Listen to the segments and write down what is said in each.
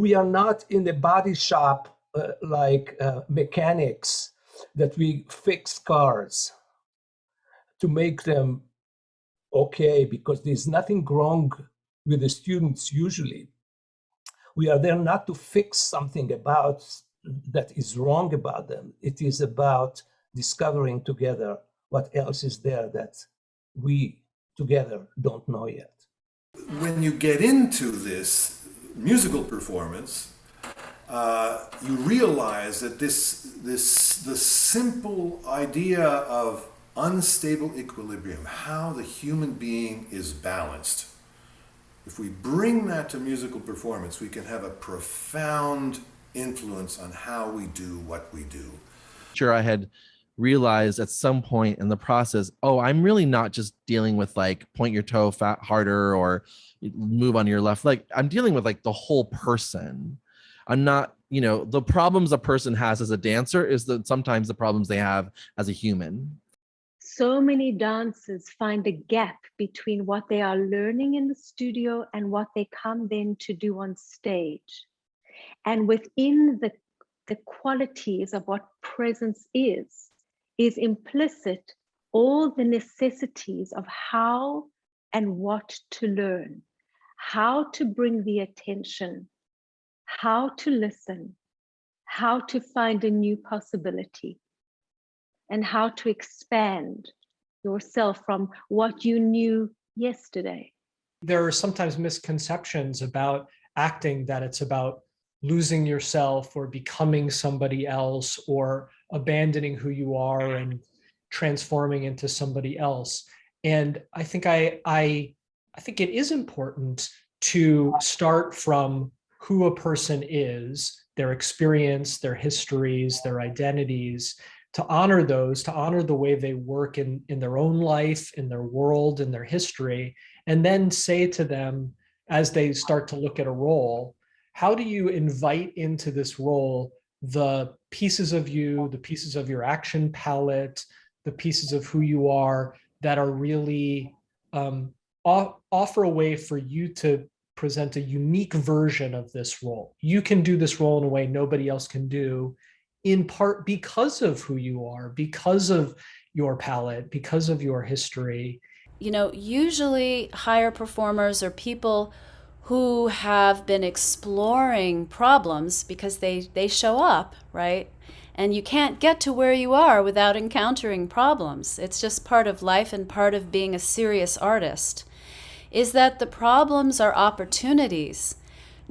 we are not in the body shop uh, like uh, mechanics that we fix cars to make them okay because there's nothing wrong with the students usually. We are there not to fix something about that is wrong about them. It is about discovering together what else is there that we together don't know yet. When you get into this musical performance uh, you realize that this, this, the simple idea of unstable equilibrium, how the human being is balanced, if we bring that to musical performance, we can have a profound influence on how we do what we do. Sure, I had realized at some point in the process, oh, I'm really not just dealing with like point your toe fat harder or move on your left leg. I'm dealing with like the whole person. I'm not, you know, the problems a person has as a dancer is that sometimes the problems they have as a human. So many dancers find a gap between what they are learning in the studio and what they come then to do on stage. And within the, the qualities of what presence is, is implicit all the necessities of how and what to learn, how to bring the attention, how to listen, how to find a new possibility, and how to expand yourself from what you knew yesterday. There are sometimes misconceptions about acting that it's about losing yourself or becoming somebody else or abandoning who you are mm-hmm. and transforming into somebody else. And I think I, I, I think it is important to start from who a person is, their experience, their histories, their identities, to honor those, to honor the way they work in, in their own life, in their world, in their history, and then say to them, as they start to look at a role, how do you invite into this role the pieces of you, the pieces of your action palette, the pieces of who you are that are really um, offer a way for you to present a unique version of this role. You can do this role in a way nobody else can do, in part because of who you are, because of your palette, because of your history. You know, usually higher performers or people who have been exploring problems because they, they show up, right? And you can't get to where you are without encountering problems. It's just part of life and part of being a serious artist is that the problems are opportunities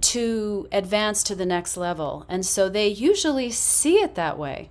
to advance to the next level. And so they usually see it that way.